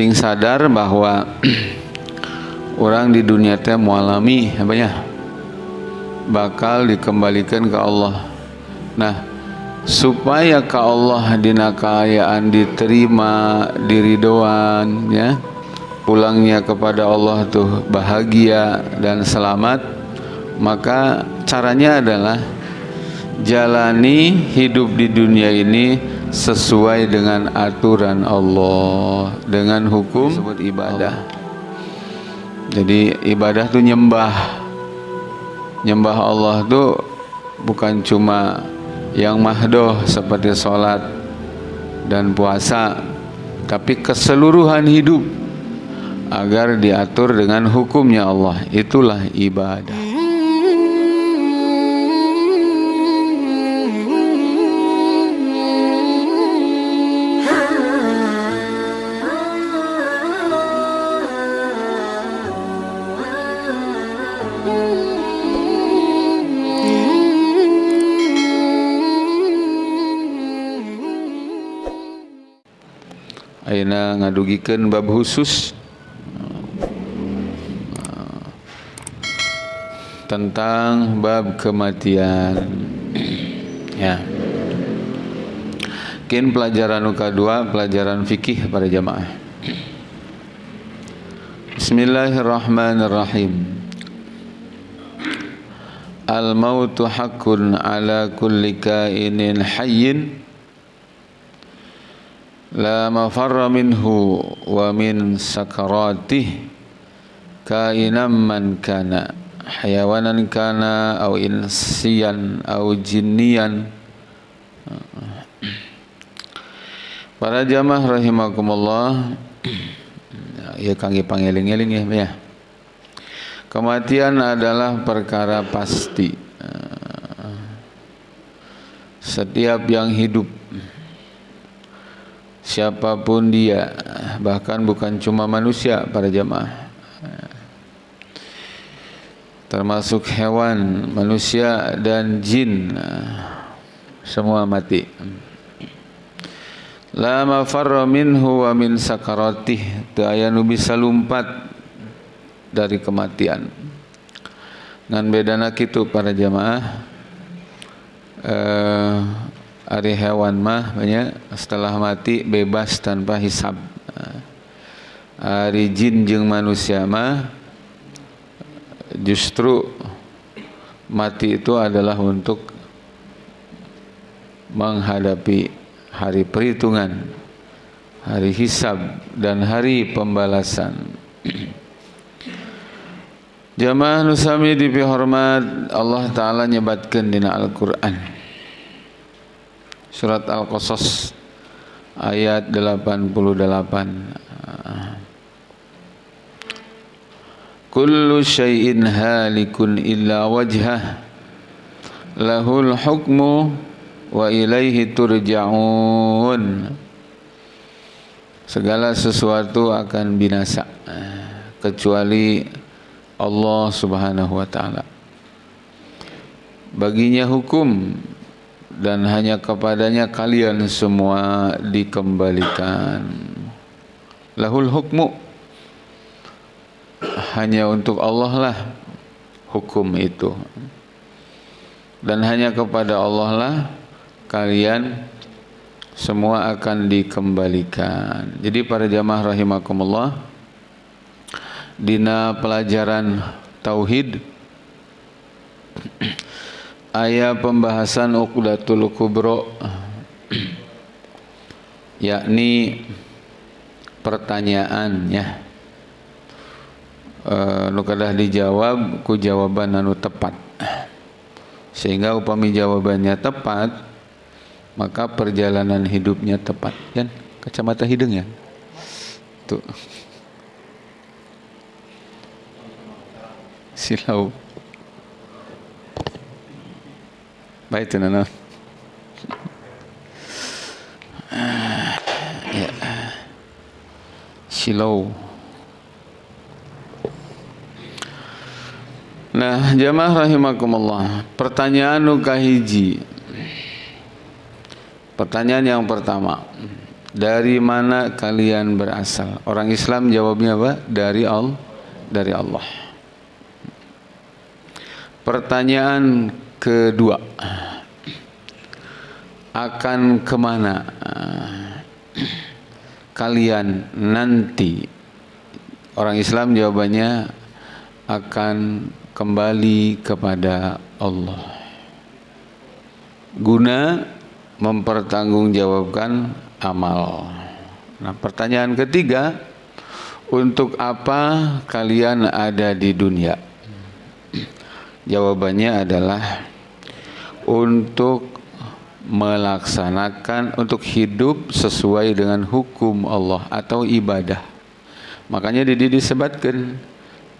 sing sadar bahwa orang di dunia teh mualami apa ya bakal dikembalikan ke Allah. Nah supaya ke Allah dina kaayaan diterima diridoan ya. Pulangnya kepada Allah tuh bahagia dan selamat. Maka caranya adalah jalani hidup di dunia ini sesuai dengan aturan Allah dengan hukum sebut ibadah. Jadi ibadah tuh nyembah. Nyembah Allah tuh bukan cuma yang mahdoh seperti sholat dan puasa tapi keseluruhan hidup agar diatur dengan hukumnya Allah. Itulah ibadah Aina ngadugikan bab khusus tentang bab kematian. Ya. Kin pelajaran uka dua pelajaran fikih pada jamaah. Bismillahirrahmanirrahim. Al mautu haqqun ala kulli kainin hayyin la mafarra minhu wa min sakaratih kainam man kana hayawanan kana au insiyan au jinniyan. Para jamaah rahimakumullah ya kangge pangeling-eling ya ya. Kematian adalah perkara pasti. Setiap yang hidup siapa pun dia bahkan bukan cuma manusia para jamaah termasuk hewan manusia dan jin semua mati. La mafarra minhu wa min sakaratih. Nu bisa lumpat dari kematian. Ngan bedana kitu para jamaah eh Ari hewan mah banyak setelah mati bebas tanpa hisab. Ari jin jeung manusia mah justru mati itu adalah untuk menghadapi hari perhitungan, hari hisab dan hari pembalasan. Jamaah nusami dipihormat Allah Ta'ala nyebatkan dina Al-Quran. Surat Al-Qasas ayat 88 Kullu syai'in halikun illa wajhah. Lahul hukmu wa ilaihi turja'un. Segala sesuatu akan binasa kecuali Allah Subhanahu wa taala. Baginya hukum dan hanya kepadanya kalian semua dikembalikan. Lahul hukmu hanya untuk Allah lah hukum itu. Dan hanya kepada Allah lah kalian semua akan dikembalikan. Jadi para jamaah rahimakumullah dina pelajaran tauhid ayat pembahasan uqdatul kubro yakni pertanyaannya e, nu kadah dijawab ku jawaban anu tepat. Sehingga upami jawabannya tepat maka perjalanan hidupnya tepat. Kan kacamata hidung ya? Tuh. Silau baik nana ya silau Nah, jamaah rahimakumullah. Pertanyaan nu kahiji. Pertanyaan yang pertama. dari mana kalian berasal? Orang Islam jawabnya apa? Dari Allah. Dari Allah. Pertanyaan kedua. Akan ke mana kalian nanti? Orang Islam jawabannya akan kembali kepada Allah. Guna mempertanggungjawabkan amal. Nah, pertanyaan ketiga, untuk apa kalian ada di dunia? Jawabannya adalah untuk melaksanakan untuk hidup sesuai dengan hukum Allah atau ibadah. Makanya di disebutkan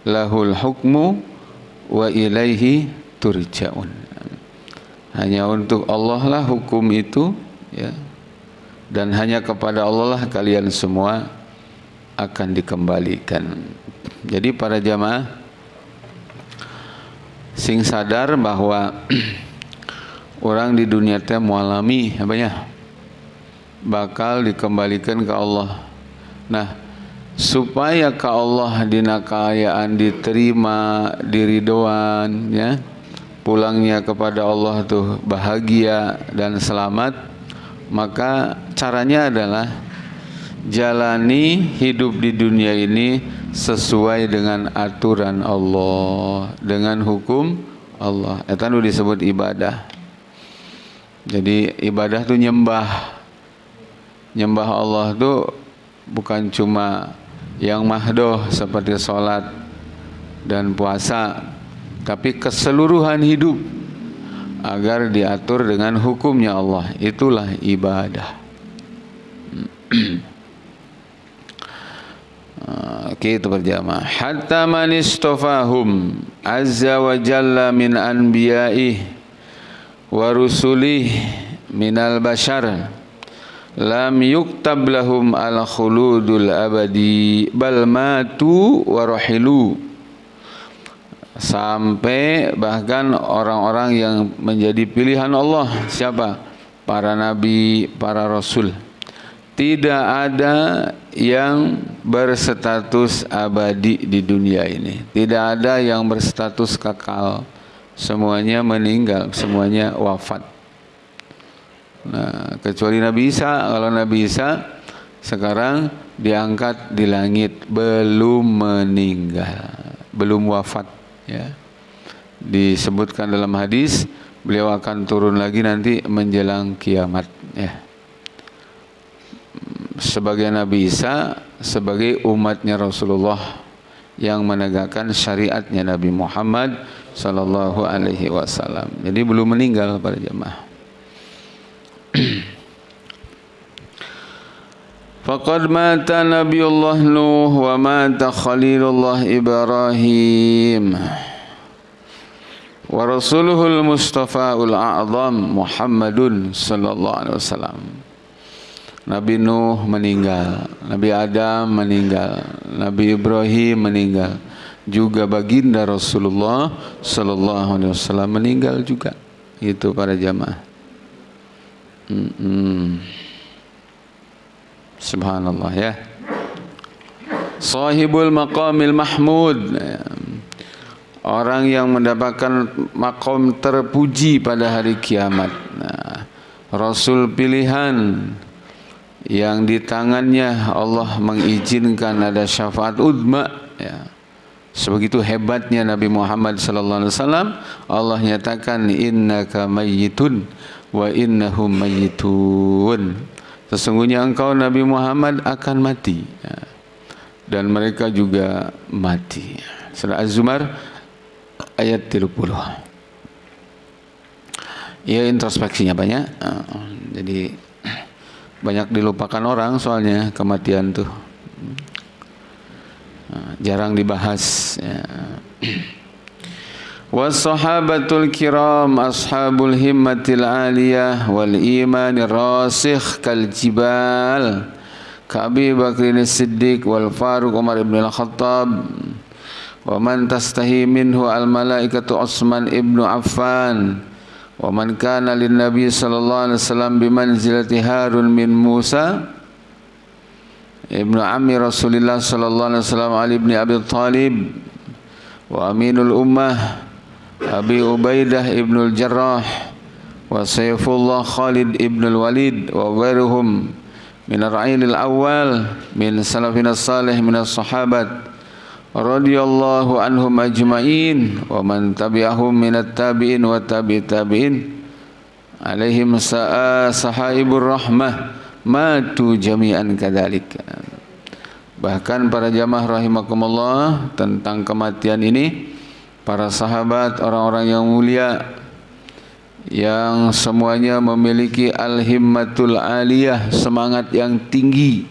lahul hukmu wa ilaihi turja'un. Hanya untuk Allah lah hukum itu ya dan hanya kepada Allah lah kalian semua akan dikembalikan. Jadi para jamaah sing sadar bahwa orang di dunia teh mualami apa ya bakal dikembalikan ke Allah. Nah, supaya ke Allah dinakayaan diterima diridoan ya. Pulangnya kepada Allah tuh bahagia dan selamat. Maka caranya adalah jalani hidup di dunia ini sesuai dengan aturan Allah dengan hukum Allah. Itu disebut ibadah jadi ibadah itu nyembah. Nyembah Allah itu bukan cuma yang mahdoh seperti sholat dan puasa tapi keseluruhan hidup agar diatur dengan hukumnya Allah. Itulah ibadah. Oke itu berjamaah. Hatta man istafahum azza wa jalla min anbiya'i wa rusulih minal bashar lam yuktab lahum al khuludul abadi bal matu wa rahilu. Sampai bahkan orang-orang yang menjadi pilihan Allah siapa? Para nabi para rasul. Tidak ada yang berstatus abadi di dunia ini. Tidak ada yang berstatus kekal semuanya meninggal semuanya wafat. Nah kecuali Nabi Isa. Kalau Nabi Isa sekarang diangkat di langit belum meninggal belum wafat ya. Disebutkan dalam hadis beliau akan turun lagi nanti menjelang kiamat ya. Sebagai Nabi Isa sebagai umatnya Rasulullah yang menegakkan syariatnya Nabi Muhammad sallallahu alaihi wasallam. Jadi belum meninggal para jemaah. Faqad mata Nabiullah Nuh wa mata Khalilullah Ibrahim wa rasuluhul Mustafa'ul A'zam Muhammadun sallallahu alaihi wasallam. Nabi Nuh meninggal, Nabi Adam meninggal, Nabi Ibrahim meninggal, juga baginda Rasulullah sallallahu alaihi wasallam meninggal juga. Itu para jamaah. Subhanallah ya. Sahibul maqamil mahmud. Orang yang mendapatkan makom terpuji pada hari kiamat. Nah, Rasul pilihan yang di tangannya Allah mengizinkan ada syafaat udma ya. Sebegitu hebatnya Nabi Muhammad sallallahu alaihi wasallam Allah nyatakan innaka mayyitun wa innahum mayyitun Sesungguhnya engkau Nabi Muhammad akan mati ya. Dan mereka juga mati Surah Az-Zumar Ayat 30 Ya introspeksinya banyak Jadi Banyak dilupakan orang soalnya Kematian tuh Jarang dibahas ya. Wassahabatul kiram ashabul himmatil aliyah wal imanir rasikh kal jibal Ka'bi Bakrin Siddiq wal Faruq Umar ibn al-Khattab wa man tastahi minhu al malaikatu Affan wa man kana lin nabi sallallahu alaihi wasallam bi manzilati Harun min Musa ibnu ammi Rasulullah sallallahu alaihi wasallam Ali bin Abi Thalib wa aminul ummah Abi Ubaidah ibnu Jarrah wa Saifullah Khalid ibnu Walid wa ghairuhum min ar-ra'il al-awwal min salafina salih min as-sahabat radhiyallahu anhum ajma'in wa man tabi'ahum minat tabi'in wa tabi' tabi'in. Alaihim sa'a sahaibur rahmah matu jami'an kadzalik bahkan para jamaah rahimakumullah tentang kematian ini para sahabat orang-orang yang mulia yang semuanya memiliki al-himmatul aliyah semangat yang tinggi.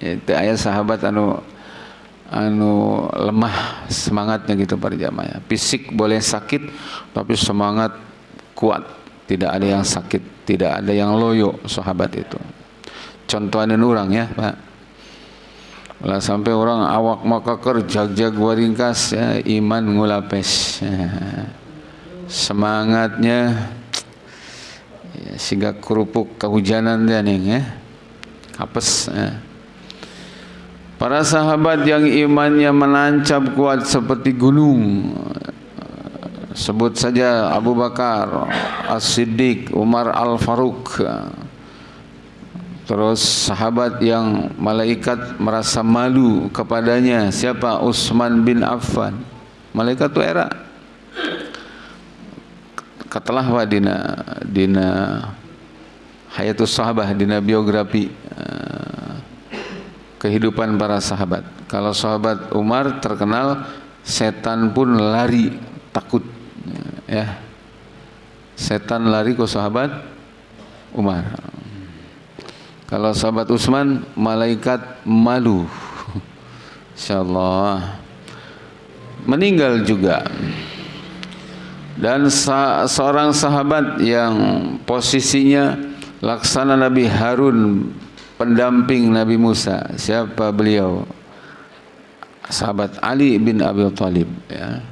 Itu ayat sahabat anu anu lemah semangatnya gitu para jamaah. Fisik boleh sakit tapi semangat kuat. Tidak ada yang sakit, tidak ada yang loyo sahabat itu. Contohnya orang ya, Pak. Lah sampai orang awak maka kerja jag waringkas ya, iman ngulapes. Ya. Semangatnya ya, sehingga kerupuk kehujanan dia nih ya. Apes ya. Para sahabat yang imannya menancap kuat seperti gunung Sebut saja Abu Bakar, As-Siddiq, Umar Al-Faruq. Terus sahabat yang malaikat merasa malu kepadanya Siapa? Utsman bin Affan. Malaikat itu era. Katalah wa dina Dina Hayatus sahabah Dina biografi kehidupan para sahabat. Kalau sahabat Umar terkenal setan pun lari takut ya. Setan lari ke sahabat Umar. Kalau sahabat Utsman malaikat malu. Insyaallah meninggal juga. Dan seorang sahabat yang posisinya laksana Nabi Harun pendamping Nabi Musa siapa beliau? Sahabat Ali bin Abi Thalib ya.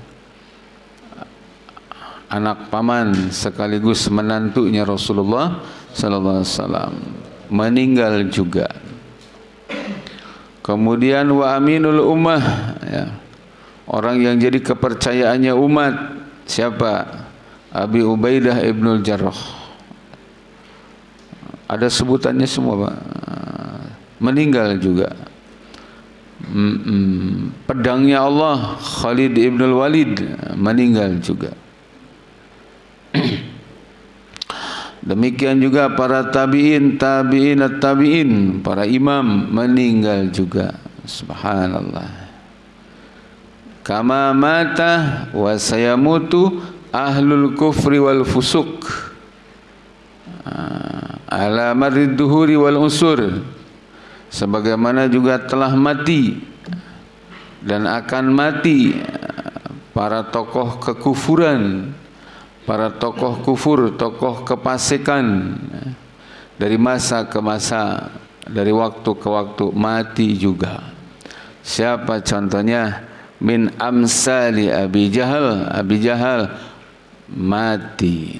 Anak paman sekaligus menantunya Rasulullah sallallahu alaihi wasallam meninggal juga. Kemudian wa aminul ummah ya. Orang yang jadi kepercayaannya umat siapa? Abi Ubaidah ibnul Jarrah ada sebutannya semua Pak. Meninggal juga. Pedangnya Allah Khalid ibn Walid meninggal juga. Demikian juga para tabi'in tabi'in tabi'in para imam meninggal juga. Subhanallah. Kama mata wa sayamutu ahlul kufri wal fusuk ala marid duhuri wal usur. Sebagaimana juga telah mati dan akan mati para tokoh kekufuran para tokoh kufur tokoh kepasikan dari masa ke masa dari waktu ke waktu mati juga. Siapa contohnya? Min amsali abi jahal abi jahal mati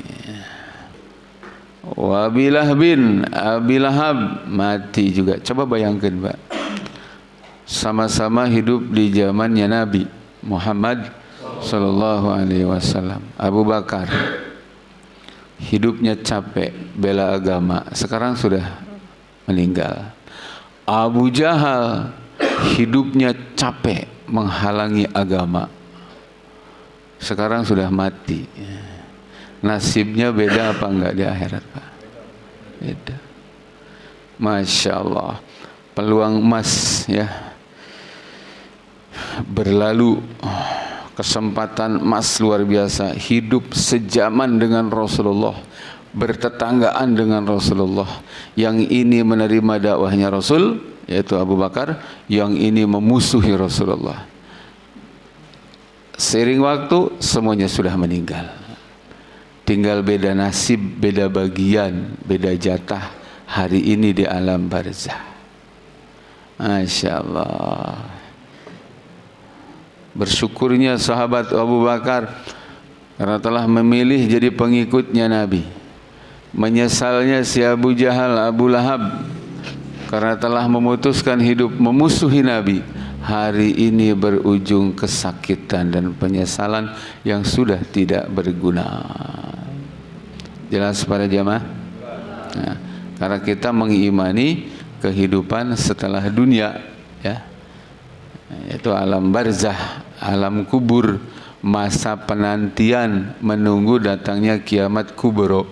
Wabilah bin Abilahab mati juga. Coba bayangkan, Pak. Sama-sama hidup di zamannya Nabi Muhammad sallallahu alaihi wasallam. Abu Bakar hidupnya capek bela agama, sekarang sudah meninggal. Abu Jahal hidupnya capek menghalangi agama. Sekarang sudah mati nasibnya beda apa enggak di akhirat Pak? Beda. Masya Allah. Peluang emas ya. Berlalu kesempatan emas luar biasa. Hidup sejaman dengan Rasulullah. Bertetanggaan dengan Rasulullah. Yang ini menerima dakwahnya Rasul. Yaitu Abu Bakar. Yang ini memusuhi Rasulullah. Seiring waktu semuanya sudah meninggal tinggal beda nasib, beda bagian, beda jatah hari ini di alam barzah. Masya Allah. Bersyukurnya sahabat Abu Bakar karena telah memilih jadi pengikutnya Nabi. Menyesalnya si Abu Jahal, Abu Lahab karena telah memutuskan hidup memusuhi Nabi hari ini berujung kesakitan dan penyesalan yang sudah tidak berguna jelas pada jamaah nah, karena kita mengimani kehidupan setelah dunia ya. Yaitu alam barzah alam kubur masa penantian menunggu datangnya kiamat kubro.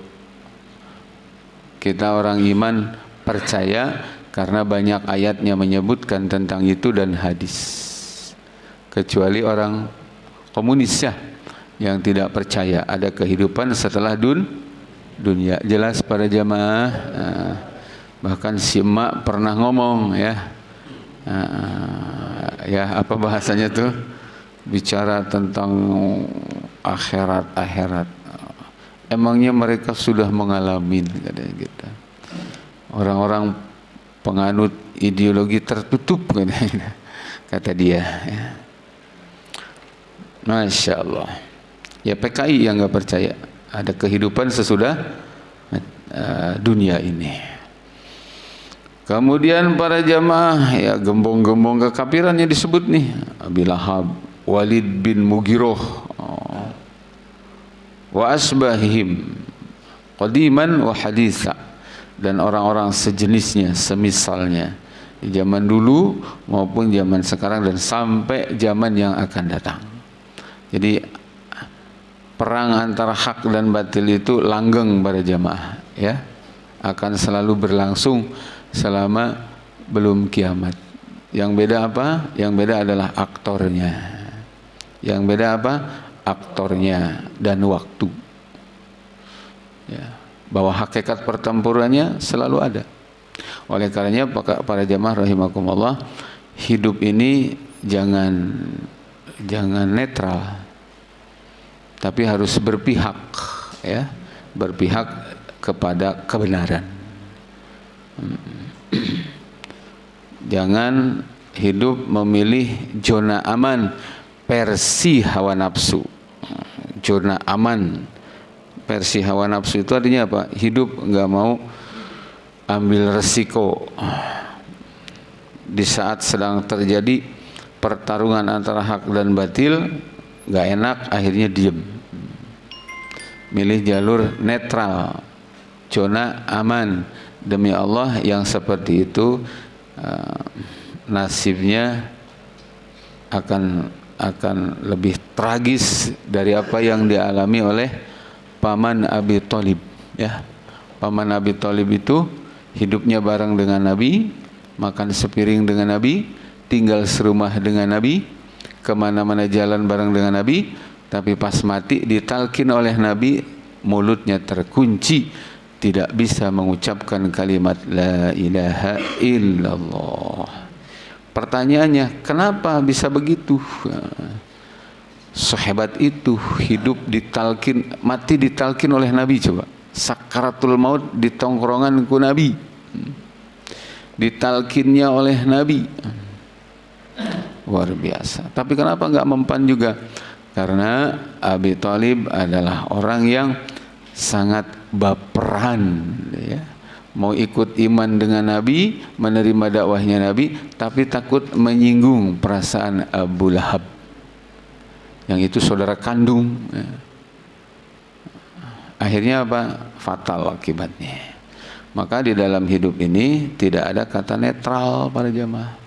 Kita orang iman percaya karena banyak ayatnya menyebutkan tentang itu dan hadis. Kecuali orang komunis ya yang tidak percaya ada kehidupan setelah dun dunia. Jelas para jamaah nah, bahkan si emak pernah ngomong ya. Nah, ya apa bahasanya tuh? Bicara tentang akhirat akhirat emangnya mereka sudah mengalami katanya gitu. Orang-orang penganut ideologi tertutup kata dia ya. Masya Allah. Ya PKI yang nggak percaya ada kehidupan sesudah uh, dunia ini kemudian para jamaah ya gembong-gembong kekafirannya disebut nih Abi Lahab Walid bin Mugiroh oh. wa asbahihim qadiman wa haditha dan orang-orang sejenisnya, semisalnya zaman dulu maupun zaman sekarang dan sampai zaman yang akan datang. Jadi perang antara hak dan batil itu langgeng pada jamaah, ya akan selalu berlangsung selama belum kiamat. Yang beda apa? Yang beda adalah aktornya. Yang beda apa? Aktornya dan waktu. Ya bahwa hakikat pertempurannya selalu ada. Oleh karenanya para jamaah rahimakumullah, hidup ini jangan jangan netral. Tapi harus berpihak ya, berpihak kepada kebenaran. Jangan hidup memilih zona aman versi hawa nafsu. Zona aman versi hawa nafsu itu artinya apa? Hidup nggak mau ambil resiko di saat sedang terjadi pertarungan antara hak dan batil nggak enak akhirnya diem. Milih jalur netral. Zona aman. Demi Allah yang seperti itu uh, nasibnya akan akan lebih tragis dari apa yang dialami oleh paman Abi Thalib ya. Paman Abi Thalib itu hidupnya bareng dengan Nabi makan sepiring dengan Nabi tinggal serumah dengan Nabi ke mana-mana jalan bareng dengan Nabi tapi pas mati ditalkin oleh Nabi mulutnya terkunci tidak bisa mengucapkan kalimat la ilaha illallah pertanyaannya kenapa bisa begitu? Sehebat itu hidup ditalkin mati ditalkin oleh Nabi coba. Sakaratul maut di tongkrongan ku Nabi. Ditalkinnya oleh Nabi luar biasa. Tapi kenapa nggak mempan juga? Karena Abi Talib adalah orang yang sangat baperan ya. Mau ikut iman dengan Nabi menerima dakwahnya Nabi tapi takut menyinggung perasaan Abu Lahab. Yang itu saudara kandung ya. akhirnya apa? Fatal akibatnya. Maka di dalam hidup ini tidak ada kata netral para jamaah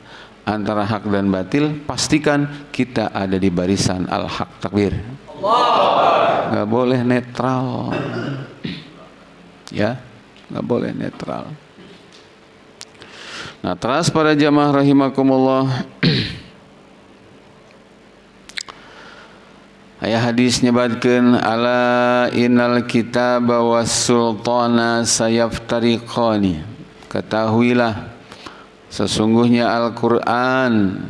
antara hak dan batil pastikan kita ada di barisan al-haq takbir. Nggak boleh netral. Ya nggak boleh netral. Nah terus para jamaah rahimakumullah. Ayat hadis nyebatkan ala innal kitaba was sultana sayaftariqani. Ketahuilah sesungguhnya Al-Qur'an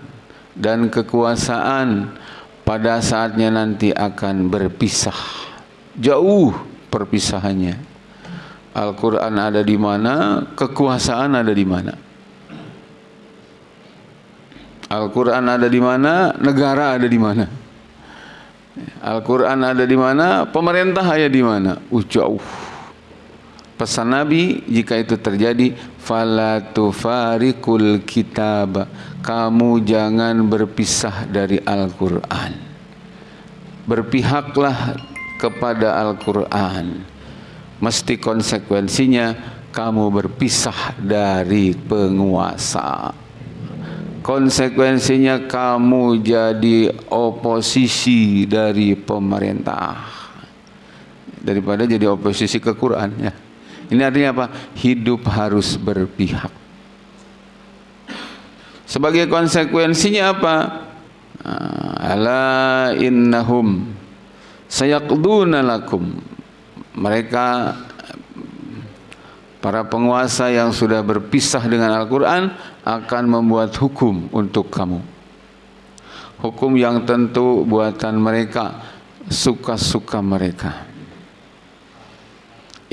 dan kekuasaan pada saatnya nanti akan berpisah. Jauh perpisahannya. Al-Qur'an ada di mana, kekuasaan ada di mana. Al-Qur'an ada di mana, negara ada di mana. Al-Quran ada di mana, pemerintah ada di mana. Uh. Pesan Nabi jika itu terjadi, fala tufarikul kitab kamu jangan berpisah dari Al-Qur'an. Berpihaklah kepada Al-Qur'an. Mesti konsekuensinya kamu berpisah dari penguasa. Konsekuensinya kamu jadi oposisi dari pemerintah. Daripada jadi oposisi ke Quran ya. Ini artinya apa? Hidup harus berpihak. Sebagai konsekuensinya apa? Ah, ala innahum sayaqduna lakum. Mereka para penguasa yang sudah berpisah dengan Al-Qur'an akan membuat hukum untuk kamu. Hukum yang tentu buatan mereka, suka-suka mereka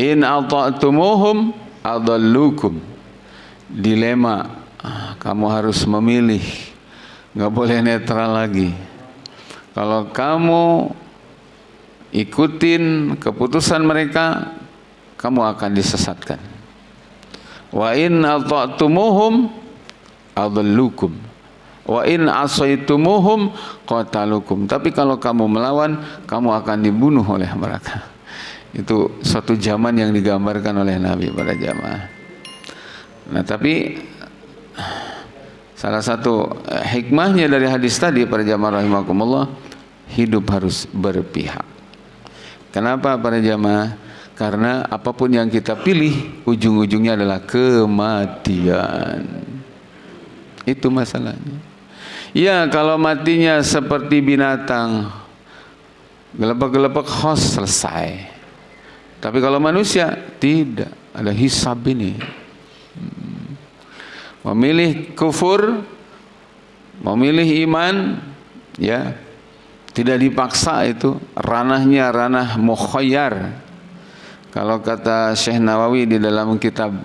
in ata'tumuhum adallukum. Dilema kamu harus memilih nggak boleh netral lagi. Kalau kamu ikutin keputusan mereka kamu akan disesatkan. Wa in ata'tumuhum adallukum. Wa in asaitumuhum qatalukum. Tapi kalau kamu melawan kamu akan dibunuh oleh mereka itu suatu zaman yang digambarkan oleh Nabi pada jamaah. Nah, tapi salah satu eh, hikmahnya dari hadis tadi para jamaah rahimakumullah hidup harus berpihak. Kenapa para jamaah? Karena apa pun yang kita pilih ujung-ujungnya adalah kematian. Itu masalahnya. Ya, kalau matinya seperti binatang, gelepek-gelepek hos selesai. Tapi kalau manusia tidak ada hisab ini. Memilih kufur, memilih iman, ya tidak dipaksa itu ranahnya ranah mukhayyar. Kalau kata Syekh Nawawi di dalam kitab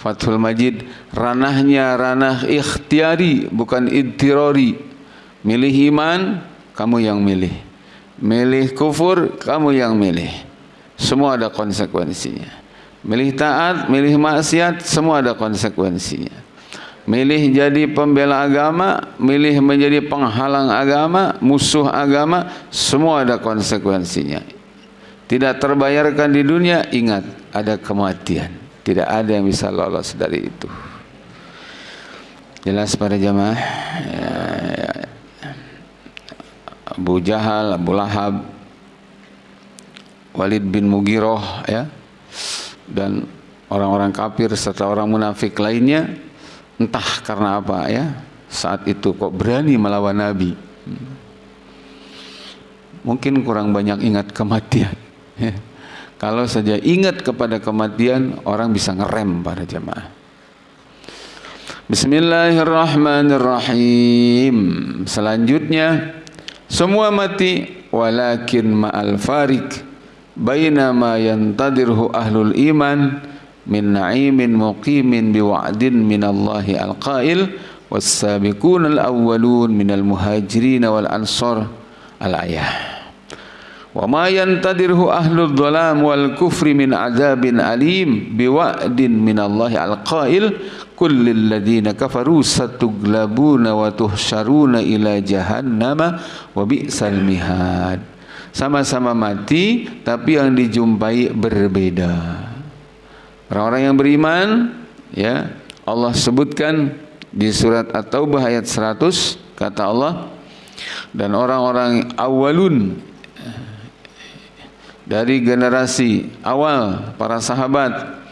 Fathul Majid, ranahnya ranah ikhtiari bukan intirori. Milih iman, kamu yang milih. Milih kufur, kamu yang milih. Semua ada konsekuensinya. Milih taat, milih maksiat, semua ada konsekuensinya. Milih jadi pembela agama, milih menjadi penghalang agama, musuh agama, semua ada konsekuensinya. Tidak terbayarkan di dunia, ingat ada kematian. Tidak ada yang bisa lolos dari itu. Jelas para jamaah. Ya, ya. Abu Jahal, Abu Lahab, Walid bin Mugiroh ya. Dan orang-orang kafir serta orang munafik lainnya entah karena apa ya. Saat itu kok berani melawan Nabi. Mungkin kurang banyak ingat kematian ya. kalau saja ingat kepada kematian orang bisa ngerem pada jamaah Bismillahirrahmanirrahim. Selanjutnya semua mati walakin ma'al farik بينما ينتظره أهل الإيمان من نعيم مقيم بوعد من الله القائل والسابقون الأولون من المهاجرين والأنصار الآية وما ينتظره أهل الظلام والكفر من عذاب أليم بوعد من الله القائل كل الذين كفروا ستغلبون وتحشرون إلى جهنم وبئس المهاد. Sama-sama mati tapi yang dijumpai berbeda. Orang-orang yang beriman ya Allah sebutkan di surat At-Taubah ayat 100 kata Allah dan orang-orang awalun dari generasi awal para sahabat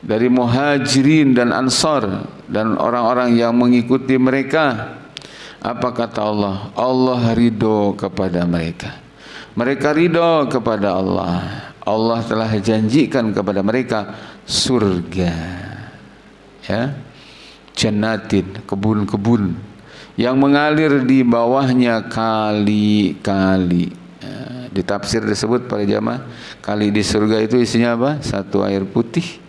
dari muhajirin dan ansar dan orang-orang yang mengikuti mereka apa kata Allah Allah ridho kepada mereka mereka ridho kepada Allah. Allah telah janjikan kepada mereka surga. Ya. Jannatin kebun-kebun yang mengalir di bawahnya kali-kali. Ya, di tafsir disebut pada jamaah kali di surga itu isinya apa? Satu air putih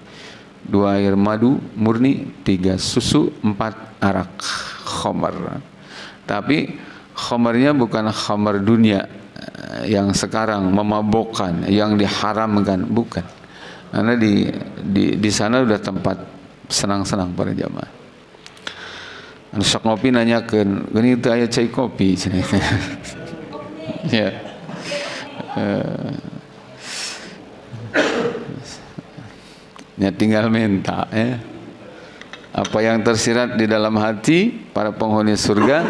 dua air madu murni tiga susu empat arak. Khamar. Tapi khamarnya bukan khamar dunia yang sekarang memabukkan, yang diharamkan, bukan. Karena di di di sana sudah tempat senang-senang para jamaah. Sok ngopi nanyakeun gini itu aya cai kopi? Ya. Uh, ya tinggal minta ya. Apa yang tersirat di dalam hati para penghuni surga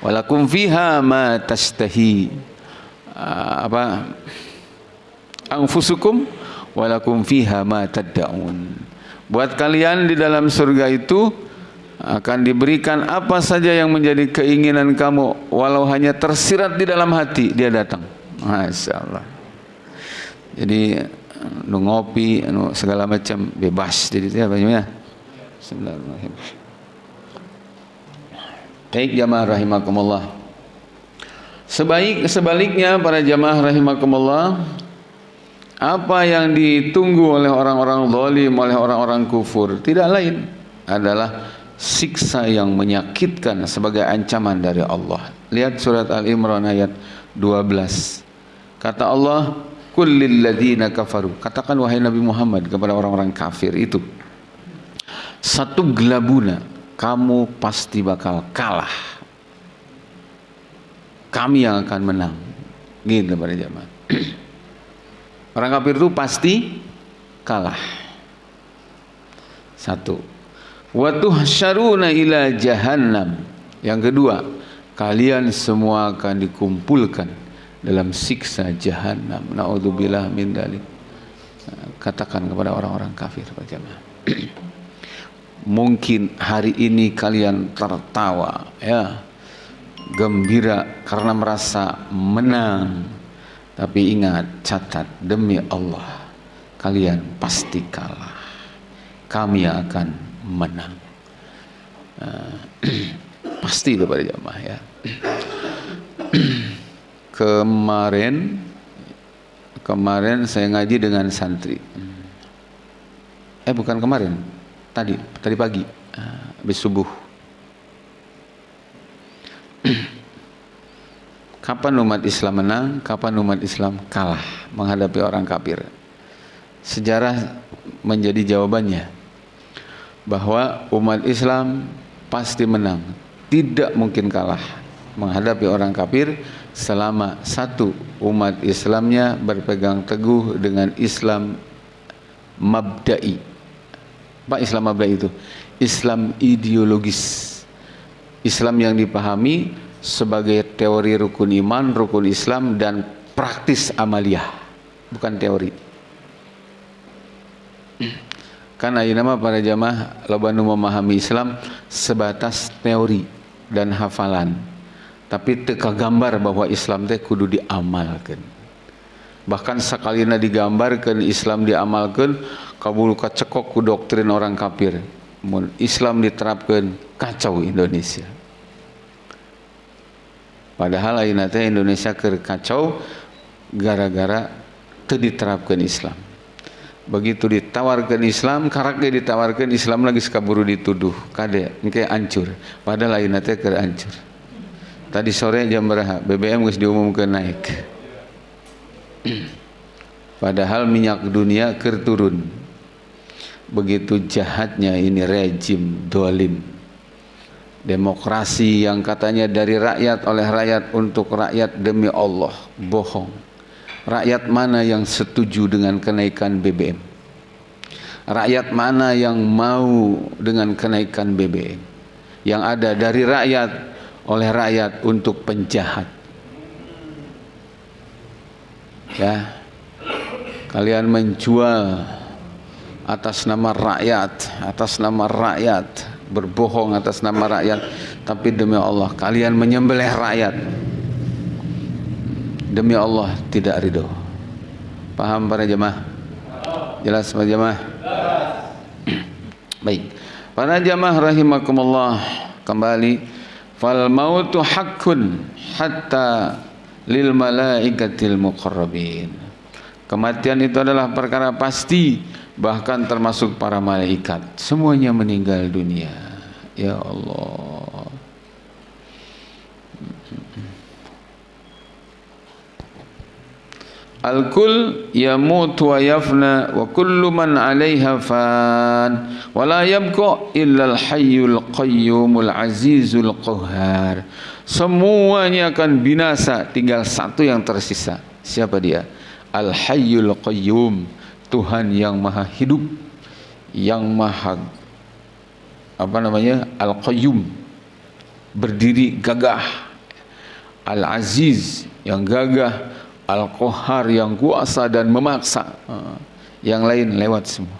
walakum fiha ma tashtahi. Uh, apa? Anfusukum walakum fiha ma tad'un. Buat kalian di dalam surga itu akan diberikan apa saja yang menjadi keinginan kamu walau hanya tersirat di dalam hati dia datang. Masya Allah jadi nu ngopi nu segala macam bebas. Jadi apa ya Bismillahirrahmanirrahim Baik jamaah rahimakumullah Sebaik sebaliknya para jamaah rahimakumullah apa yang ditunggu oleh orang-orang zalim oleh orang-orang kufur tidak lain adalah siksa yang menyakitkan sebagai ancaman dari Allah. Lihat surat Al-Imran ayat 12. Kata Allah, kullil ladzina kafaru. Katakan wahai Nabi Muhammad kepada orang-orang kafir itu. Satu gelabuna, kamu pasti bakal kalah. Kami yang akan menang. Gitu pada jamaah. Orang kafir itu pasti kalah. Satu. Wa tuhsyaruna ila jahannam. Yang kedua, kalian semua akan dikumpulkan dalam siksa jahanam. Naudzubillah min dalik. Katakan kepada orang-orang kafir jemaah. Mungkin hari ini kalian tertawa ya. Gembira karena merasa menang. Tapi ingat, catat demi Allah kalian pasti kalah. Kami akan menang. pasti itu pada jamaah ya kemarin kemarin saya ngaji dengan santri eh bukan kemarin tadi tadi pagi habis subuh. Kapan umat Islam menang kapan umat Islam kalah menghadapi orang kafir? Sejarah menjadi jawabannya bahwa umat Islam pasti menang. Tidak mungkin kalah menghadapi orang kafir selama satu umat Islamnya berpegang teguh dengan Islam mabda'i. Apa Islam mabda'i itu? Islam ideologis. Islam yang dipahami sebagai teori rukun iman, rukun Islam dan praktis amaliyah, bukan teori. Karena nama para jamaah lobanu memahami Islam sebatas teori dan hafalan tapi teka gambar bahwa Islam teh kudu diamalkan bahkan sakalina digambarkan Islam diamalkan kabul kacekok ku doktrin orang kafir Islam diterapkan kacau Indonesia padahal teh Indonesia kacau gara-gara teu diterapkan Islam begitu ditawarkan Islam karakter ditawarkan Islam lagi sekaburu dituduh kade engke hancur padahal ayeuna teh keur hancur Tadi sore jam berapa? BBM harus diumumkan naik. Padahal minyak dunia kerturun. Begitu jahatnya ini rejim dolim. Demokrasi yang katanya dari rakyat oleh rakyat untuk rakyat demi Allah bohong. Rakyat mana yang setuju dengan kenaikan BBM? Rakyat mana yang mau dengan kenaikan BBM? Yang ada dari rakyat oleh rakyat untuk penjahat. Ya. Kalian menjual atas nama rakyat, atas nama rakyat, berbohong atas nama rakyat, tapi demi Allah kalian menyembelih rakyat. Demi Allah tidak ridho. Paham para jemaah? Jelas para jemaah? Baik. Para jemaah rahimakumullah kembali fal mautu haqqun hatta lil malaikatil muqarrabin kematian itu adalah perkara pasti bahkan termasuk para malaikat semuanya meninggal dunia ya Allah Al-kul yamut wa yafna wa kullu man 'alaiha fan wa la yabqa illa al-hayyul qayyumul azizul qahhar. Semuanya akan binasa, tinggal satu yang tersisa. Siapa dia? Al-hayyul qayyum, Tuhan yang maha hidup, yang maha apa namanya? Al-qayyum. Berdiri gagah. Al-aziz yang gagah Al-Qahar yang kuasa dan memaksa. Ha. Yang lain lewat semua.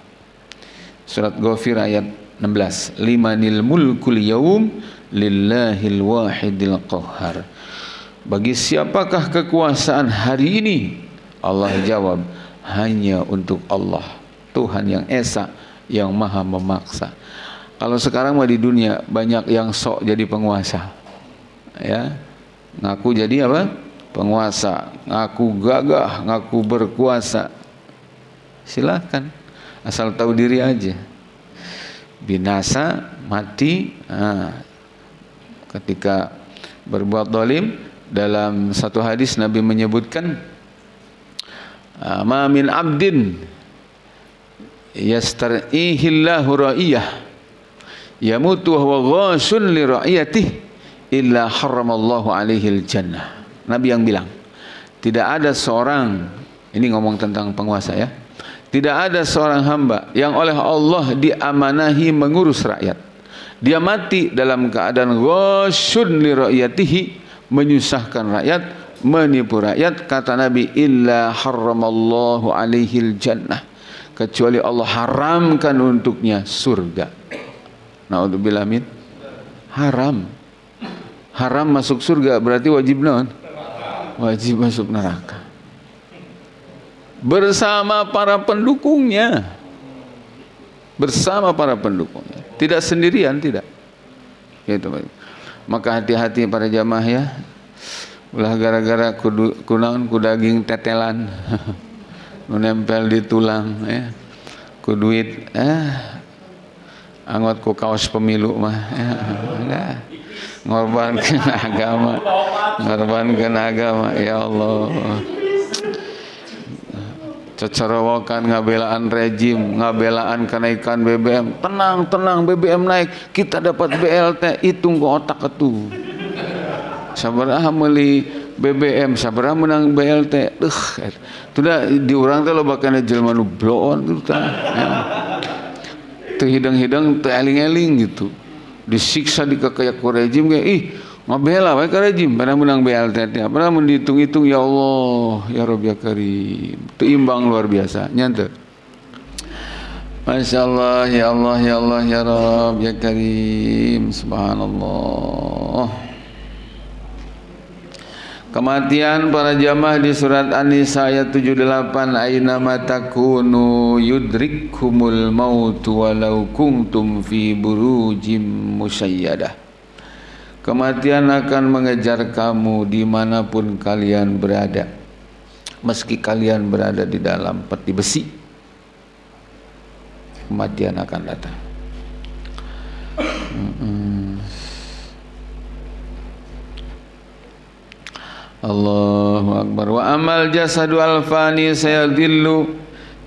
Surat Ghafir ayat 16. Limanil mulkul yawm lillahil wahidil qahhar. Bagi siapakah kekuasaan hari ini? Allah jawab, hanya untuk Allah. Tuhan yang esa, yang maha memaksa. Kalau sekarang mah di dunia banyak yang sok jadi penguasa. Ya. Ngaku jadi apa? penguasa, ngaku gagah, ngaku berkuasa. Silakan, asal tahu diri aja. Binasa, mati, nah, ketika berbuat dolim dalam satu hadis Nabi menyebutkan ma min abdin yastarihillahu ra'iyah. Yamutu wa huwa ghashun li ra'iyatihi illa haramallahu alaihi jannah. Nabi yang bilang tidak ada seorang ini ngomong tentang penguasa ya tidak ada seorang hamba yang oleh Allah diamanahi mengurus rakyat. Dia mati dalam keadaan ghasyun li rakyatihi menyusahkan rakyat menipu rakyat kata Nabi illa haramallahu alaihi jannah. Kecuali Allah haramkan untuknya surga. Naudzubillah min. Haram. Haram masuk surga berarti wajib non? Wajib masuk neraka. Bersama para pendukungnya. Bersama para pendukungnya. Tidak sendirian tidak. Gitu. Maka hati-hati para jamaah ya ulah gara-gara kudu kunang kudaging tetelan menempel di tulang ya ku duit eh anggot ku kaos pemilu mah ya, enggak ngorbankan agama ngorbankan agama ya Allah. Cecerawakan ngabelaan rejim ngabelaan kenaikan BBM tenang tenang BBM naik kita dapat BLT hitung ke otak itu sabarah meli BBM sabarah menang BLT uh, sudah diurang teh lo bakal jelma nu bloon gitu ya. teu hidang-hidang teu eling-eling gitu. Disiksa di kekayak rejim kayak ih ngabela wae ka rejim. Pada menang BLT teh pernah menghitung-hitung ya Allah ya Rabb ya Karim. Imbang luar biasa nyante Masya Allah ya Allah ya Allah ya Rabb ya Karim. Subhanallah Kematian para jamaah di surat An-Nisa ayat 78 aina matakunu yudrikkumul maut walau kuntum fi burujim musayyadah. Kematian akan mengejar kamu di mana pun kalian berada. Meski kalian berada di dalam peti besi Kematian akan datang. Mm -mm. Allahu Akbar. Wa amal jasadu alfani sayadillu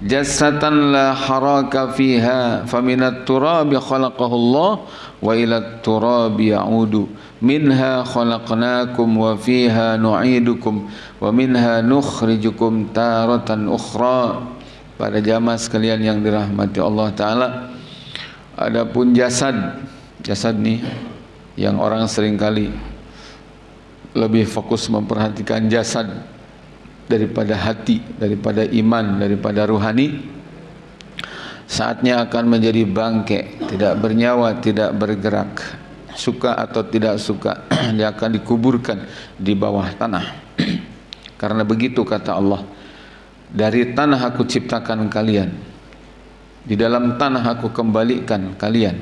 jasatan la haraka fiha faminat turabi khalaqahu Allah wa ila turabi ya'udu. Minha khalaqnakum wa fiha nu'idukum wa minha nukhrijukum taratan ukhra. Pada jamaah sekalian yang dirahmati Allah Ta'ala adapun jasad jasad ni yang orang sering kali lebih fokus memperhatikan jasad daripada hati, daripada iman, daripada ruhani saatnya akan menjadi bangke, tidak bernyawa, tidak bergerak suka atau tidak suka dia akan dikuburkan di bawah tanah. Karena begitu kata Allah dari tanah aku ciptakan kalian di dalam tanah aku kembalikan kalian.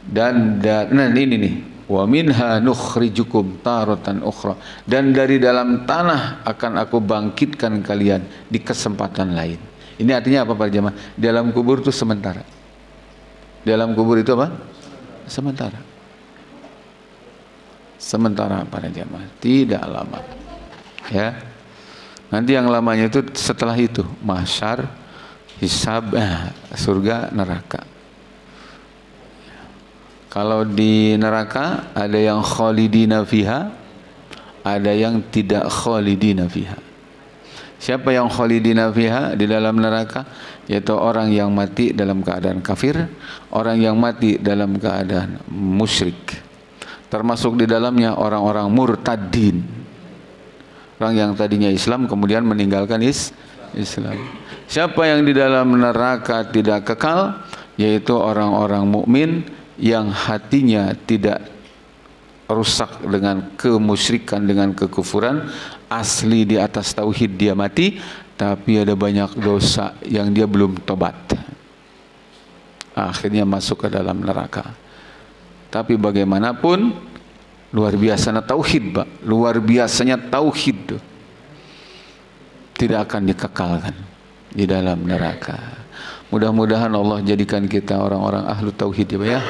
Dan, dan nah ini nih wa minha nukhrijukum taratan ukhra. Dan dari dalam tanah akan aku bangkitkan kalian di kesempatan lain. Ini artinya apa para jemaah? Dalam kubur itu sementara. Dalam kubur itu apa? Sementara. Sementara para jemaah. Tidak lama. Ya. Nanti yang lamanya itu setelah itu. Mahsyar, hisab, eh, surga, neraka. Kalau di neraka ada yang khalidina fiha, ada yang tidak khalidina fiha. Siapa yang khalidina fiha di dalam neraka? Yaitu orang yang mati dalam keadaan kafir, orang yang mati dalam keadaan musyrik. Termasuk di dalamnya orang-orang murtadin. Orang yang tadinya Islam kemudian meninggalkan is Islam. Siapa yang di dalam neraka tidak kekal? Yaitu orang-orang mukmin yang hatinya tidak rusak dengan kemusyrikan dengan kekufuran asli di atas tauhid dia mati tapi ada banyak dosa yang dia belum tobat. Akhirnya masuk ke dalam neraka. Tapi bagaimanapun luar biasanya tauhid Pak. Luar biasanya tauhid tidak akan dikekalkan di dalam neraka Mudah-mudahan Allah jadikan kita orang-orang ahlu tauhid ya ya.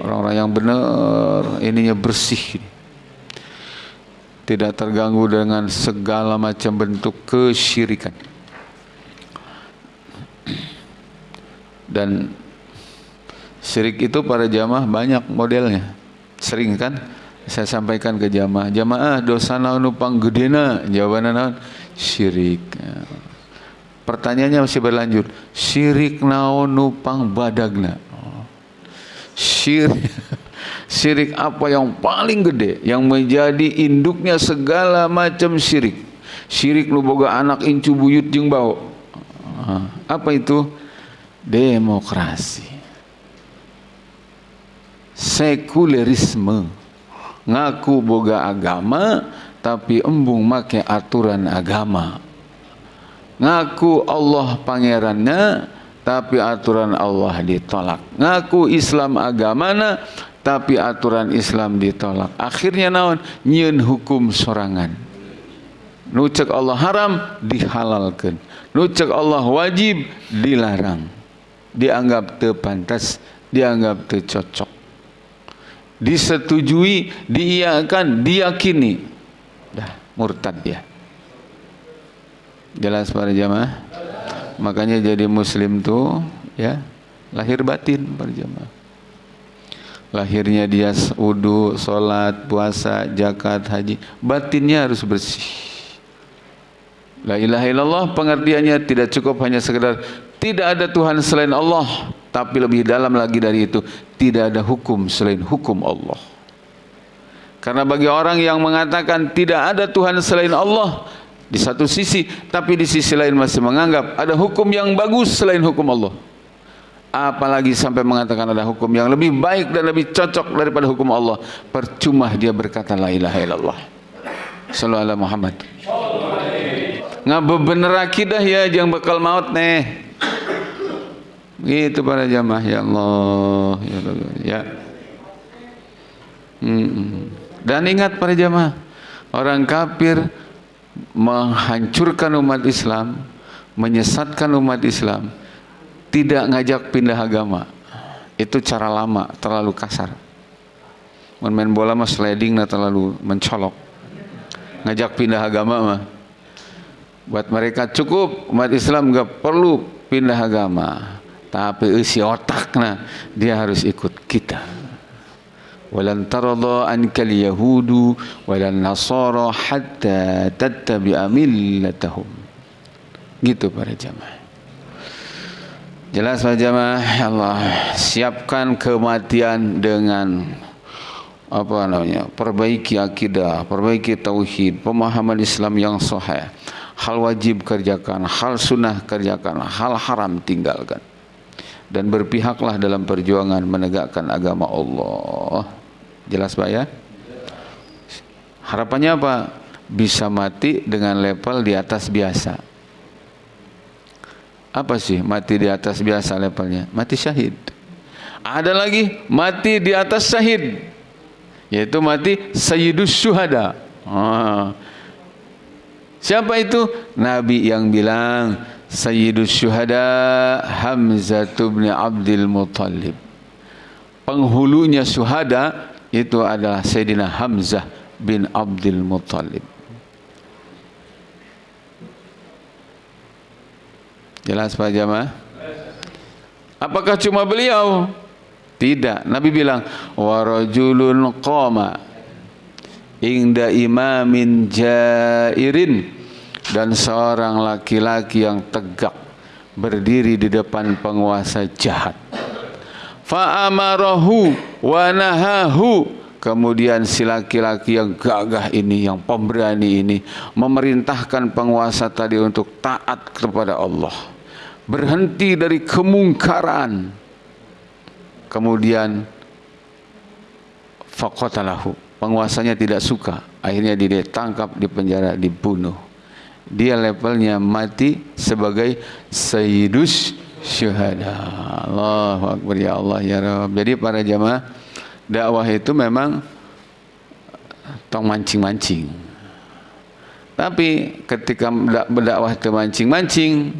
Orang-orang yang benar, ininya bersih. Tidak terganggu dengan segala macam bentuk kesyirikan. Dan syirik itu para jamaah banyak modelnya. Sering kan saya sampaikan ke jamaah, jamaah dosa naon nupang gedena, jawabannya naon syirik. Ya. Pertanyaannya masih berlanjut. Syirik naon nupang badagna. Syirik syirik apa yang paling gede yang menjadi induknya segala macam syirik. Syirik lu boga anak incu buyut jeung bau. Apa itu? Demokrasi. Sekulerisme. Ngaku boga agama tapi embung make aturan agama ngaku Allah pangerannya tapi aturan Allah ditolak. Ngaku Islam agamana tapi aturan Islam ditolak. Akhirnya naon? Nyeun hukum sorangan. Nucek Allah haram dihalalkan nucek Allah wajib dilarang. Dianggap terpantas dianggap tercocok disetujui diiakan diyakini. Dah murtad dia Jelas para jamaah? Makanya jadi muslim tuh ya lahir batin para jamaah. Lahirnya dia wudu, sholat, puasa, zakat, haji. Batinnya harus bersih. La ilaha illallah pengertiannya tidak cukup hanya sekedar tidak ada Tuhan selain Allah. Tapi lebih dalam lagi dari itu. Tidak ada hukum selain hukum Allah. Karena bagi orang yang mengatakan tidak ada Tuhan selain Allah di satu sisi tapi di sisi lain masih menganggap ada hukum yang bagus selain hukum Allah. Apalagi sampai mengatakan ada hukum yang lebih baik dan lebih cocok daripada hukum Allah. Percuma dia berkata la ilaha illallah. Sallallahu alaihi Muhammad. Ngapa bener akidah ya yang bakal maut nih. Gitu para jamaah ya Allah ya Allah ya. Hmm. dan ingat para jamaah orang kafir menghancurkan umat Islam, menyesatkan umat Islam, tidak ngajak pindah agama. Itu cara lama, terlalu kasar. Main bola mah sliding nah terlalu mencolok. Ngajak pindah agama mah. Buat mereka cukup umat Islam gak perlu pindah agama. Tapi isi otaknya dia harus ikut kita walan tarda ankal yahudu walan nasara hatta tattabi'a millatahum. Gitu para jamaah. Jelas para jamaah Allah siapkan kematian dengan apa namanya perbaiki akidah perbaiki tauhid pemahaman Islam yang sahih. Hal wajib kerjakan hal sunnah kerjakan hal haram tinggalkan. Dan berpihaklah dalam perjuangan menegakkan agama Allah Jelas Pak ya? Harapannya apa? Bisa mati dengan level di atas biasa. Apa sih mati di atas biasa levelnya? Mati syahid. Ada lagi mati di atas syahid. Yaitu mati sayyidus syuhada. Ah. Siapa itu? Nabi yang bilang Sayyidus syuhada Hamzah bin Abdul Muttalib. Penghulunya syuhada itu adalah Sayyidina Hamzah bin Abdul Muttalib Jelas Pak Jamaah? Apakah cuma beliau? Tidak. Nabi bilang, "Warajulun qama inda imamin jairin" dan seorang laki-laki yang tegak berdiri di depan penguasa jahat. Fa amarahu wa nahahu Kemudian si laki-laki yang gagah ini, yang pemberani ini memerintahkan penguasa tadi untuk taat kepada Allah. Berhenti dari kemungkaran. Kemudian faqatalahu. Penguasanya tidak suka. Akhirnya ditangkap, di penjara, dibunuh. Dia levelnya mati sebagai sayyidus syuhada. Allahu akbar ya Allah ya Rabb. Jadi para jamaah dakwah itu memang tong mancing-mancing. Tapi ketika berdakwah itu mancing-mancing,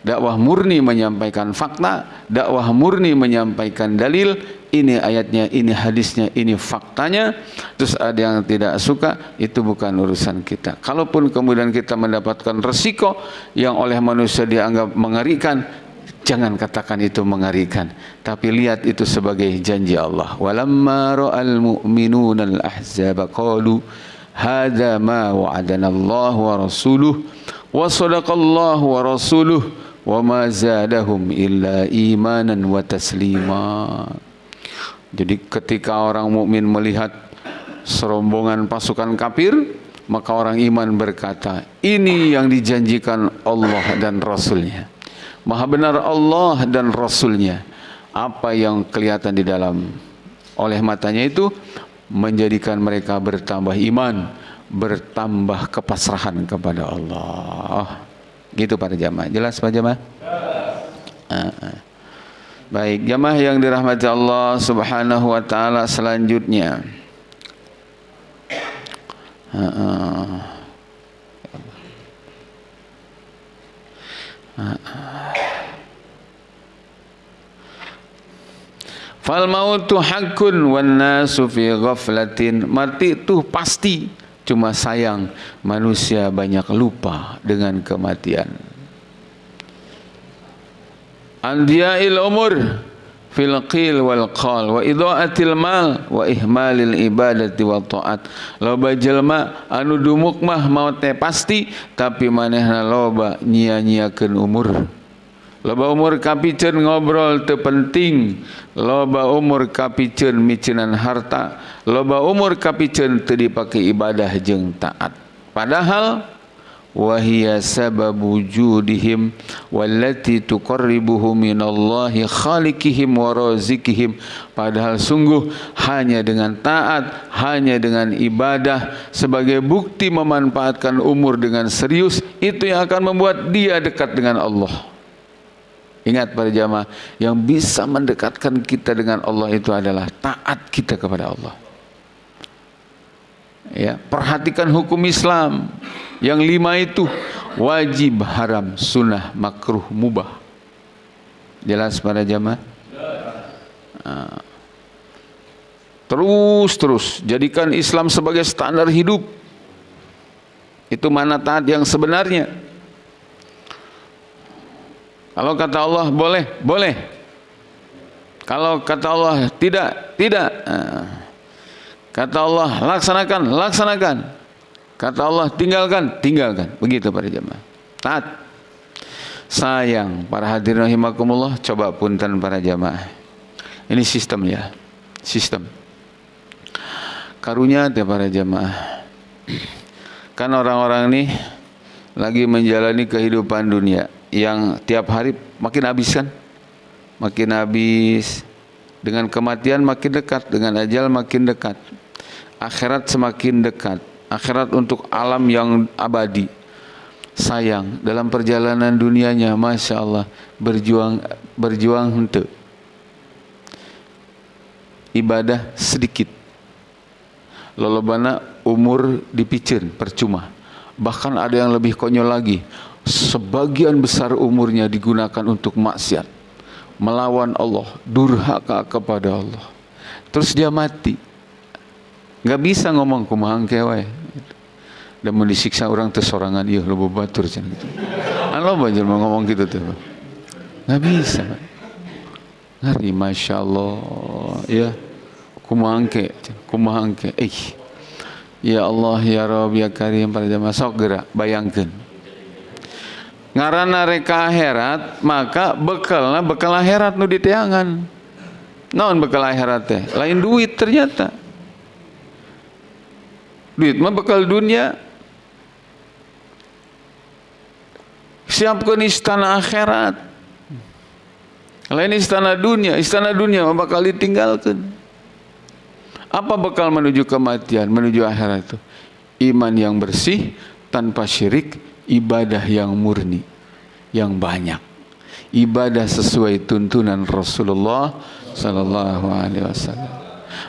dakwah murni menyampaikan fakta, dakwah murni menyampaikan dalil, ini ayatnya, ini hadisnya, ini faktanya, terus ada yang tidak suka, itu bukan urusan kita. Kalaupun kemudian kita mendapatkan resiko yang oleh manusia dianggap mengerikan, Jangan katakan itu mengerikan, tapi lihat itu sebagai janji Allah. Walamma ra'al mu'minuna al-ahzaba qalu hadza ma wa'adana Allah wa rasuluh wa sadaqallahu wa rasuluh wa ma zadahum illa imanan wa taslima. Jadi ketika orang mukmin melihat serombongan pasukan kafir, maka orang iman berkata, ini yang dijanjikan Allah dan Rasulnya. Maha benar Allah dan Rasulnya. Apa yang kelihatan di dalam oleh matanya itu menjadikan mereka bertambah iman, bertambah kepasrahan kepada Allah. Gitu para jamaah. Jelas Pak jamaah? Uh, uh. Baik, jamaah yang dirahmati Allah Subhanahu wa taala selanjutnya. Uh, uh. Uh, uh. Fal mautu hakun wan nasu fi ghaflatin. Mati itu pasti. Cuma sayang manusia banyak lupa dengan kematian. Andiyail umur fil qil wal qal wa idaatil mal wa ihmalil ibadati wa taat loba jelma anu dumuk mah maut pasti tapi manehna loba nyia-nyiakeun umur Loba umur kapicen ngobrol terpenting Loba umur kapicen micenan harta. Loba umur kapicen teu dipakai ibadah jeng taat. Padahal Wahia sababu judihim Wallati tuqarribuhu minallahi khalikihim warazikihim Padahal sungguh hanya dengan taat Hanya dengan ibadah Sebagai bukti memanfaatkan umur dengan serius Itu yang akan membuat dia dekat dengan Allah Ingat para jamaah, yang bisa mendekatkan kita dengan Allah itu adalah taat kita kepada Allah. Ya, perhatikan hukum Islam. Yang lima itu wajib, haram, sunnah, makruh, mubah. Jelas para jamaah? Ah. Terus terus jadikan Islam sebagai standar hidup. Itu mana taat yang sebenarnya. Kalau kata Allah boleh, boleh. Kalau kata Allah tidak, tidak. Kata Allah laksanakan, laksanakan. Kata Allah tinggalkan, tinggalkan. Begitu para jemaah. Taat. Sayang para hadirin rahimakumullah, coba punten para jemaah. Ini sistem ya. Sistem. Karunya ya para jemaah. Kan orang-orang ini lagi menjalani kehidupan dunia yang tiap hari makin habis kan? Makin habis. Dengan kematian makin dekat dengan ajal makin dekat. Akhirat semakin dekat. Akhirat untuk alam yang abadi. Sayang dalam perjalanan dunianya Masya Allah berjuang berjuang untuk ibadah sedikit. Lolobana umur dipicen percuma. Bahkan ada yang lebih konyol lagi sebagian besar umurnya digunakan untuk maksiat melawan Allah durhaka kepada Allah terus dia mati nggak bisa ngomong kumahang kewe dan mau disiksa orang tersorangan iya lo batur gitu. Halo banjir mau ngomong gitu tuh. Nggak bisa. Ngeri Masya Allah. Ya. Kumangke. Kumangke. Eh. Ya Allah ya Rabb ya Karim pada jamaah sok gerak bayangkan ngarana reka akhirat maka bekalna bekal akhirat nu diteangan naon bekal akhirat teh? Lain duit ternyata. Duit mah bekal dunia. Siapkan istana akhirat. Lain istana dunia istana dunia mah bakal ditinggalkan apa bekal menuju kematian menuju akhirat itu iman yang bersih tanpa syirik ibadah yang murni yang banyak. Ibadah sesuai tuntunan Rasulullah sallallahu alaihi wasallam.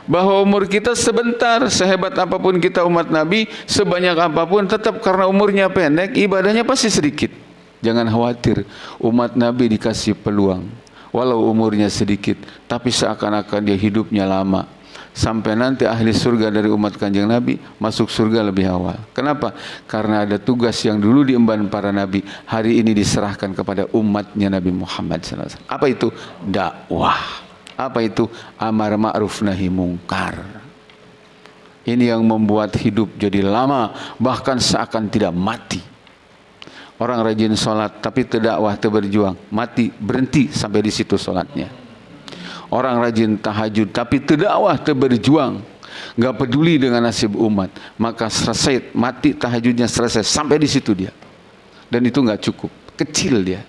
Bahwa umur kita sebentar sehebat apa pun kita umat Nabi sebanyak apa pun tetap karena umurnya pendek ibadahnya pasti sedikit. Jangan khawatir umat Nabi dikasih peluang. Walau umurnya sedikit tapi seakan-akan dia hidupnya lama sampai nanti ahli surga dari umat kanjeng Nabi masuk surga lebih awal. Kenapa? Karena ada tugas yang dulu diemban para Nabi hari ini diserahkan kepada umatnya Nabi Muhammad SAW. Apa itu? Dakwah. Apa itu? Amar ma'ruf nahi mungkar. Ini yang membuat hidup jadi lama bahkan seakan tidak mati. Orang rajin sholat tapi tidak wah berjuang mati berhenti sampai di situ sholatnya orang rajin tahajud tapi terdakwah berjuang nggak peduli dengan nasib umat. Maka selesai mati tahajudnya selesai. Sampai di situ dia. Dan itu nggak cukup. Kecil dia.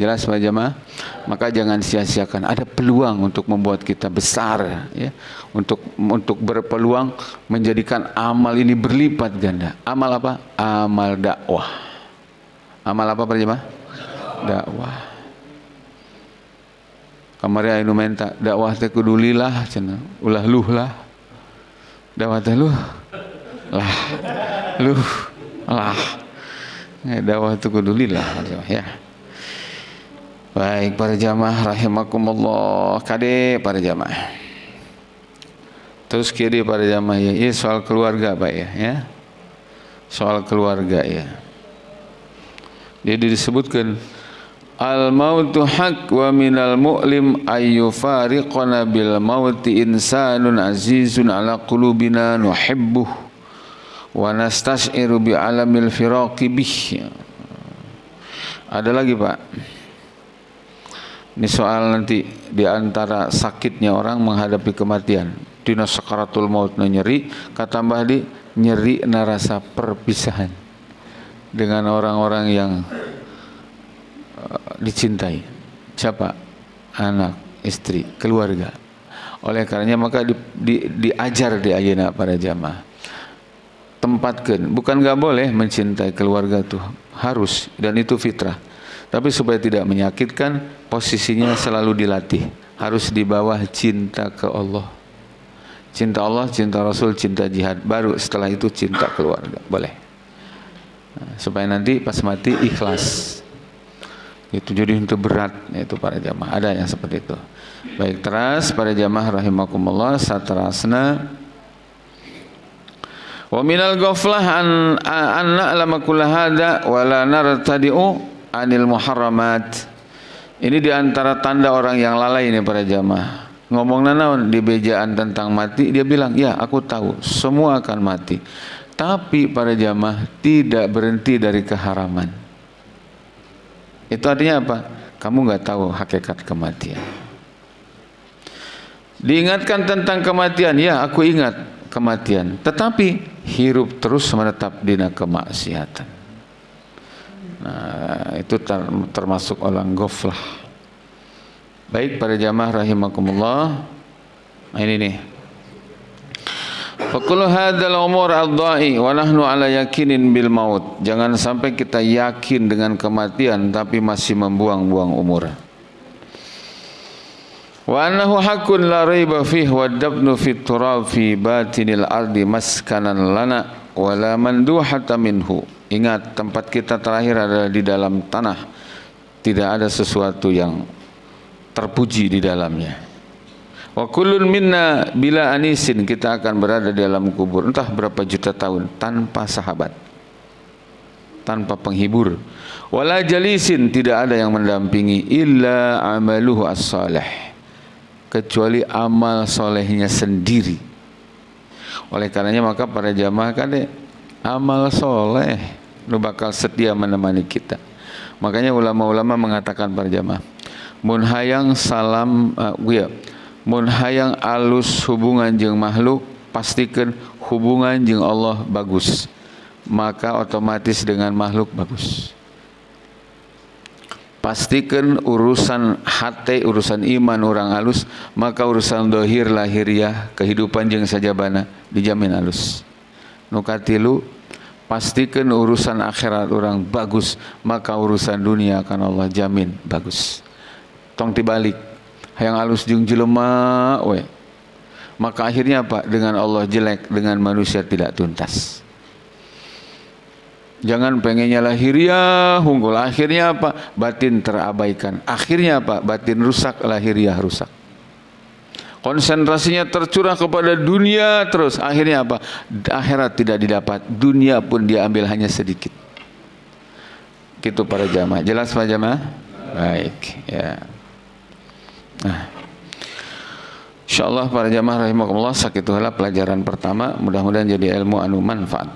Jelas Pak Jamaah? Maka jangan sia-siakan. Ada peluang untuk membuat kita besar ya. Untuk untuk berpeluang menjadikan amal ini berlipat ganda. Amal apa? Amal dakwah. Amal apa Pak Jamaah? Dakwah kamari anu menta dakwah teh kudu cenah ulah luh lah. Dakwah teh luh? Lah luh lah. Ya, dakwah teh kudu lillah ya. Baik para jamaah rahimakumullah. Kade para jamaah. Terus kiri para jamaah ya. Ini soal keluarga Pak ya ya. Soal keluarga ya. Jadi disebutkan Al mautu haq wa minal mu'lim ayyufariqana bil mauti insanun azizun ala qulubina nuhibbuh wa nastas'iru bi alamil firaqi bih. Ada lagi Pak. Ini soal nanti di antara sakitnya orang menghadapi kematian. Dina sakaratul maut nyeri, kata Mbah di nyeri narasa perpisahan dengan orang-orang yang dicintai. Siapa? Anak istri keluarga. Oleh karenanya maka di, di, diajar di ayana para jamaah. Tempatkan. Bukan nggak boleh mencintai keluarga tuh harus. Dan itu fitrah. Tapi supaya tidak menyakitkan posisinya selalu dilatih. Harus di bawah cinta ke Allah. Cinta Allah cinta Rasul cinta jihad. Baru setelah itu cinta keluarga. Boleh. Nah, supaya nanti pas mati ikhlas itu jadi untuk berat itu para jamaah. Ada yang seperti itu. Baik teras para jamaah rahimakumullah satrasna. Wa minal ghaflah an an na'lama kull hada wa la nartadi'u anil muharramat. Ini di antara tanda orang yang lalai ini para jamaah. Ngomong naon di bejaan tentang mati dia bilang ya aku tahu semua akan mati. Tapi para jamaah tidak berhenti dari keharaman itu artinya apa? Kamu nggak tahu hakikat kematian. Diingatkan tentang kematian, ya aku ingat kematian. Tetapi hirup terus menetap di kemaksiatan. Nah, itu termasuk orang goflah. Baik para jamaah rahimakumullah. Nah, ini nih Fakulu hadzal umur al-dha'i wa nahnu ala yakinin bil maut. Jangan sampai kita yakin dengan kematian tapi masih membuang-buang umur. Wa annahu haqqun la raiba fihi wa dabnu fit turab fi batinil ardi maskanan lana wa la manduhata minhu. Ingat tempat kita terakhir adalah di dalam tanah. Tidak ada sesuatu yang terpuji di dalamnya. Wa kullun minna bila anisin kita akan berada di dalam kubur. Entah berapa juta tahun tanpa sahabat. tanpa penghibur. Wala jalisin tidak ada yang mendampingi. Illa amaluhu as-salih. Kecuali amal solehnya sendiri. Oleh karenanya maka para jamaah kan amal soleh. Lu bakal setia menemani kita. Makanya ulama-ulama mengatakan para jamaah mun hayang salam uh, mun hayang alus hubungan jeung makhluk pastikan hubungan jeung Allah bagus. Maka otomatis dengan makhluk bagus. Pastikan urusan hati urusan iman orang alus maka urusan dohir lahiriah kehidupan jeung sajabana dijamin alus. Nukatilu pastikan urusan akhirat orang bagus maka urusan dunia akan Allah jamin bagus. Tong tibalik yang halus jeung jelema we maka akhirnya apa? Dengan Allah jelek dengan manusia tidak tuntas. Jangan pengennya lahiriah unggul. Akhirnya apa? Batin terabaikan. Akhirnya apa? Batin rusak lahiriah rusak. Konsentrasinya tercurah kepada dunia terus. Akhirnya apa? Akhirat tidak didapat. Dunia pun diambil hanya sedikit. Gitu para jamaah. Jelas pak jamaah? Baik ya Nah, insyaallah para jamaah rahimakumullah sakit pelajaran pertama mudah-mudahan jadi ilmu anu manfaat.